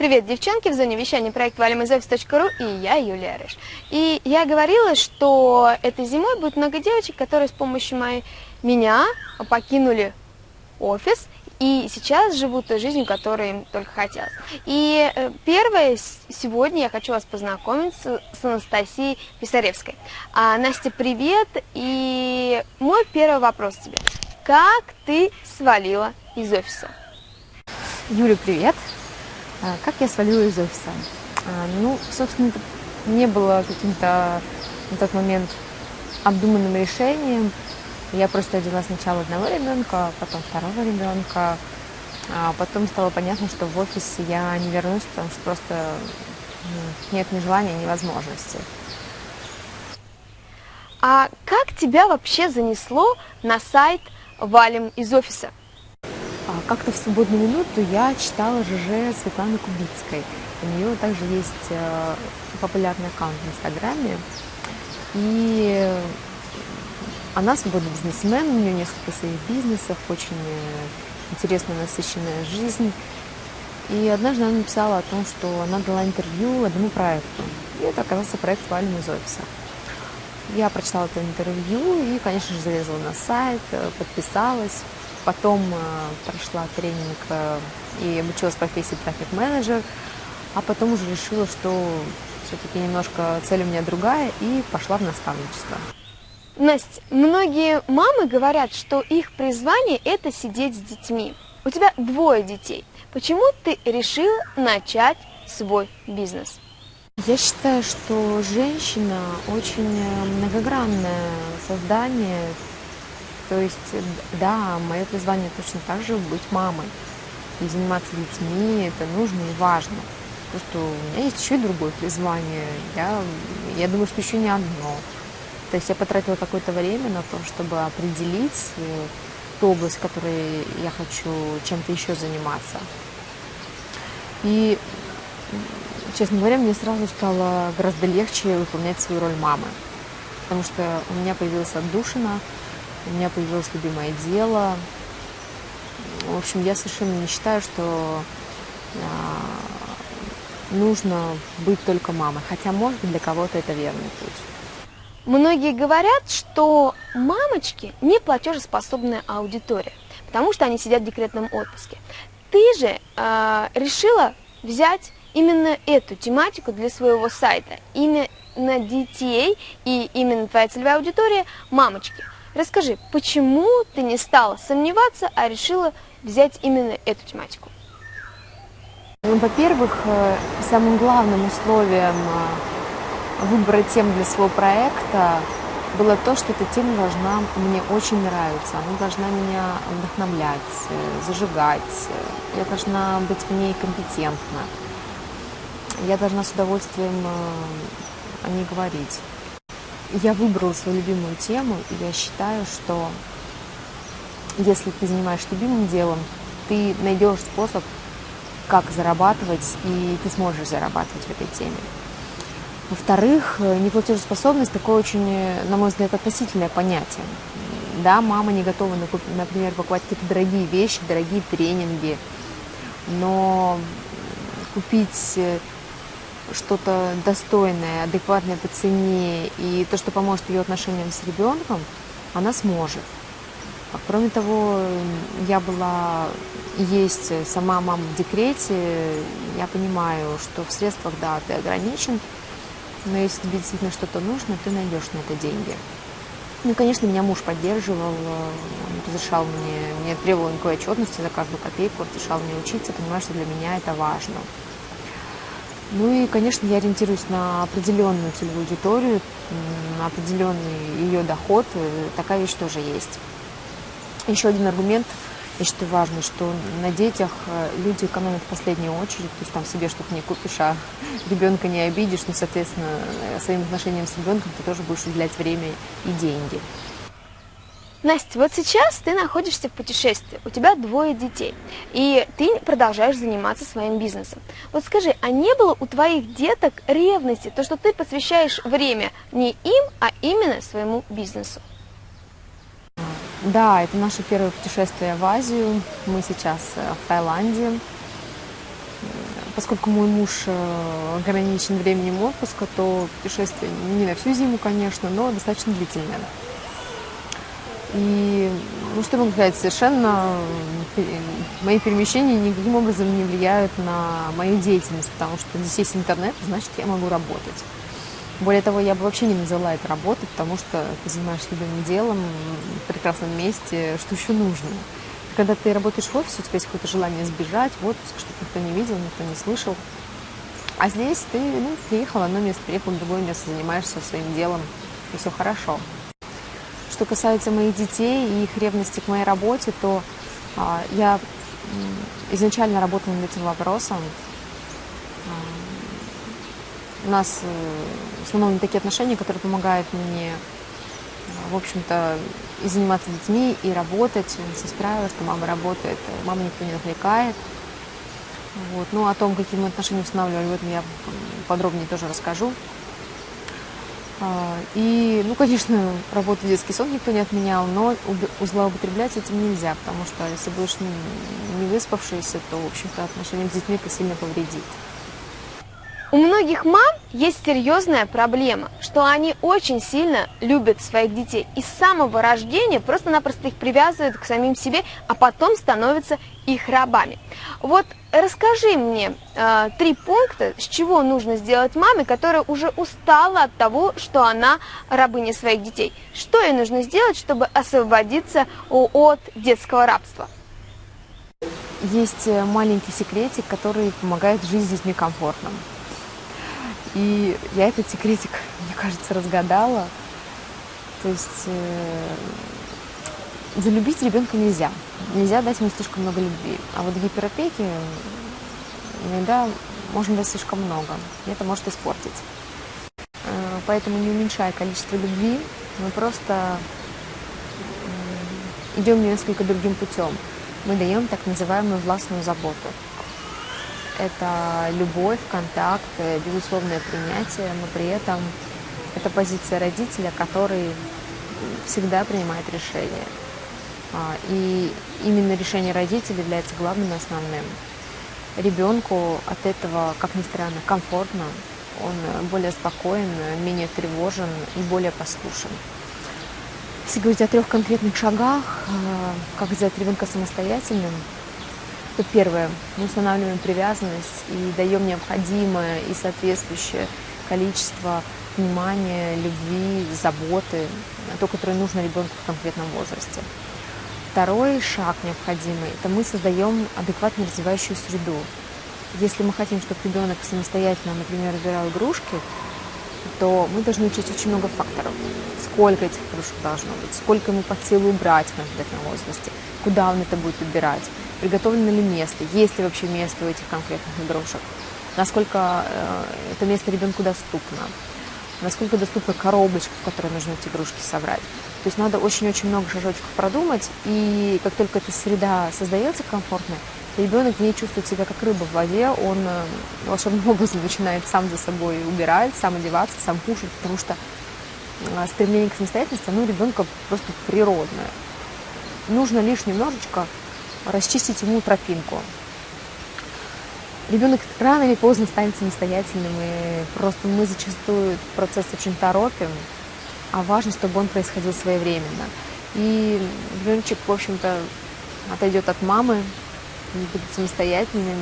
Привет, девчонки, в зоне вещания проект valimizoffice.ru и я, Юлия Рыж. И я говорила, что этой зимой будет много девочек, которые с помощью моей, меня покинули офис и сейчас живут той жизнью, которой им только хотелось. И э, первое, сегодня я хочу вас познакомить с, с Анастасией Писаревской. А, Настя, привет, и мой первый вопрос тебе. Как ты свалила из офиса? Юля, привет. А, как я свалила из офиса? А, ну, собственно, это не было каким-то на тот момент обдуманным решением. Я просто родила сначала одного ребенка, потом второго ребенка. А потом стало понятно, что в офис я не вернусь, потому что просто ну, нет ни желания, ни возможности. А как тебя вообще занесло на сайт «Валим из офиса»? Как-то в свободную минуту я читала ЖЖ Светланы Кубицкой. У нее также есть э, популярный аккаунт в Инстаграме. И она свободный бизнесмен, у нее несколько своих бизнесов, очень э, интересная, насыщенная жизнь. И однажды она написала о том, что она дала интервью одному проекту. И это оказался проект «Валим из офиса». Я прочитала это интервью и, конечно же, залезла на сайт, э, подписалась. Потом э, прошла тренинг э, и обучилась профессии трафик-менеджер, а потом уже решила, что все-таки немножко цель у меня другая, и пошла в наставничество. Настя, многие мамы говорят, что их призвание – это сидеть с детьми. У тебя двое детей. Почему ты решила начать свой бизнес? Я считаю, что женщина очень многогранное создание, то есть, да, мое призвание точно так же быть мамой. И заниматься детьми это нужно и важно. Просто у меня есть еще и другое призвание. Я, я думаю, что еще не одно. То есть я потратила какое-то время на то, чтобы определить э, ту область, которой я хочу чем-то еще заниматься. И, честно говоря, мне сразу стало гораздо легче выполнять свою роль мамы. Потому что у меня появилась отдушина, у меня появилось любимое дело. В общем, я совершенно не считаю, что а, нужно быть только мамой. Хотя, может быть, для кого-то это верный путь. Многие говорят, что мамочки не платежеспособная аудитория, потому что они сидят в декретном отпуске. Ты же э, решила взять именно эту тематику для своего сайта, именно детей и именно твоя целевая аудитория – мамочки. Расскажи, почему ты не стала сомневаться, а решила взять именно эту тематику? Ну, во-первых, э, самым главным условием э, выбора тем для своего проекта было то, что эта тема должна мне очень нравиться, она должна меня вдохновлять, э, зажигать, я должна быть в ней компетентна, я должна с удовольствием о ней говорить я выбрала свою любимую тему, и я считаю, что если ты занимаешься любимым делом, ты найдешь способ, как зарабатывать, и ты сможешь зарабатывать в этой теме. Во-вторых, неплатежеспособность такое очень, на мой взгляд, относительное понятие. Да, мама не готова, например, покупать какие-то дорогие вещи, дорогие тренинги, но купить что-то достойное, адекватное по цене и то, что поможет ее отношениям с ребенком, она сможет. А кроме того, я была есть сама мама в декрете, я понимаю, что в средствах, да, ты ограничен, но если тебе действительно что-то нужно, ты найдешь на это деньги. Ну, конечно, меня муж поддерживал, он разрешал мне, мне требовал никакой отчетности за каждую копейку, разрешал мне учиться, понимаю, что для меня это важно. Ну и, конечно, я ориентируюсь на определенную целевую аудиторию, на определенный ее доход. Э, такая вещь тоже есть. Еще один аргумент, я считаю важный, что на детях э, люди экономят в последнюю очередь, то есть там себе что-то не купишь, а ребенка не обидишь, ну, соответственно, э, своим отношением с ребенком ты тоже будешь уделять время и деньги. Настя, вот сейчас ты находишься в путешествии, у тебя двое детей, и ты продолжаешь заниматься своим бизнесом. Вот скажи, а не было у твоих деток ревности, то, что ты посвящаешь время не им, а именно своему бизнесу? Да, это наше первое путешествие в Азию. Мы сейчас э, в Таиланде. поскольку мой муж э, ограничен временем отпуска, то путешествие не на всю зиму, конечно, но достаточно длительное. И, ну что могу сказать, совершенно мои перемещения никаким образом не влияют на мою деятельность, потому что здесь есть интернет, значит, я могу работать. Более того, я бы вообще не назвала это работой, потому что ты занимаешься любимым делом в прекрасном месте, что еще нужно. Когда ты работаешь в офисе, у тебя есть какое-то желание сбежать в отпуск, чтобы никто не видел, никто не слышал. А здесь ты ну, приехал в одно место, приехал в другое место, занимаешься своим делом, и все хорошо. Что касается моих детей и их ревности к моей работе, то а, я изначально работала над этим вопросом. А, у нас э, установлены такие отношения, которые помогают мне, в общем-то, и заниматься детьми, и работать. Сестра, что мама работает, мама никто не отвлекает. Вот. Ну, о том, какие мы отношения устанавливали, в этом я подробнее тоже расскажу. А, и, ну, конечно, работу в детский сон никто не отменял, но злоупотреблять этим нельзя, потому что если будешь не выспавшийся, то, в общем-то, отношения с детьми это сильно повредит. У многих мам есть серьезная проблема, что они очень сильно любят своих детей и с самого рождения просто-напросто их привязывают к самим себе, а потом становятся их рабами. Вот расскажи мне э, три пункта, с чего нужно сделать маме, которая уже устала от того, что она рабыня своих детей. Что ей нужно сделать, чтобы освободиться от детского рабства? Есть э, маленький секретик, который помогает жить с детьми комфортно. И я этот секретик, мне кажется, разгадала. То есть э, залюбить ребенка нельзя. Нельзя дать ему слишком много любви. А вот гиперопеки иногда можно дать слишком много. И это может испортить. Э, поэтому не уменьшая количество любви, мы просто идем несколько другим путем. Мы даем так называемую властную заботу это любовь, контакт, э, безусловное принятие, но при этом это позиция родителя, который всегда принимает решение. А, и именно решение родителя является главным и основным. Ребенку от этого, как ни странно, комфортно, он более спокоен, менее тревожен и более послушен. Если говорить о трех конкретных шагах, э, как сделать ребенка самостоятельным, то первое, мы устанавливаем привязанность и даем необходимое и соответствующее количество внимания, любви, заботы, то, которое нужно ребенку в конкретном возрасте. Второй шаг необходимый – это мы создаем адекватно развивающую среду. Если мы хотим, чтобы ребенок самостоятельно, например, выбирал игрушки, то мы должны учить очень много факторов. Сколько этих игрушек должно быть, сколько ему под силу убрать в конкретном возрасте, куда он это будет выбирать, приготовлено ли место, есть ли вообще место у этих конкретных игрушек, насколько э, это место ребенку доступно, насколько доступна коробочка, в которой нужно эти игрушки собрать. То есть надо очень-очень много шажочков продумать, и как только эта среда создается комфортная, ребенок не чувствует себя как рыба в воде, он э, волшебным образом начинает сам за собой убирать, сам одеваться, сам кушать, потому что э, стремление к самостоятельности, оно у ребенка просто природное. Нужно лишь немножечко расчистить ему тропинку. Ребенок рано или поздно станет самостоятельным, и просто мы зачастую процесс очень торопим, а важно, чтобы он происходил своевременно. И ребеночек, в общем-то, отойдет от мамы, будет самостоятельным,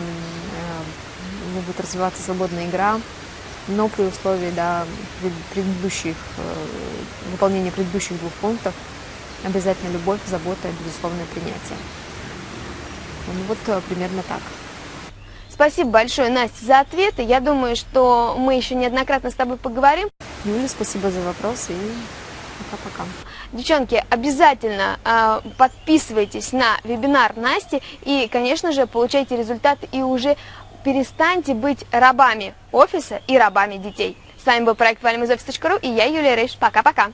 у него будет развиваться свободная игра, но при условии да, предыдущих, э, выполнения предыдущих двух пунктов обязательно любовь, забота и безусловное принятие. Ну вот э, примерно так. Спасибо большое, Настя, за ответы. Я думаю, что мы еще неоднократно с тобой поговорим. Юля, спасибо за вопрос и пока-пока. Девчонки, обязательно э, подписывайтесь на вебинар Насти и, конечно же, получайте результат и уже перестаньте быть рабами офиса и рабами детей. С вами был проект valimizoffice.ru и я, Юлия Рейш. Пока-пока.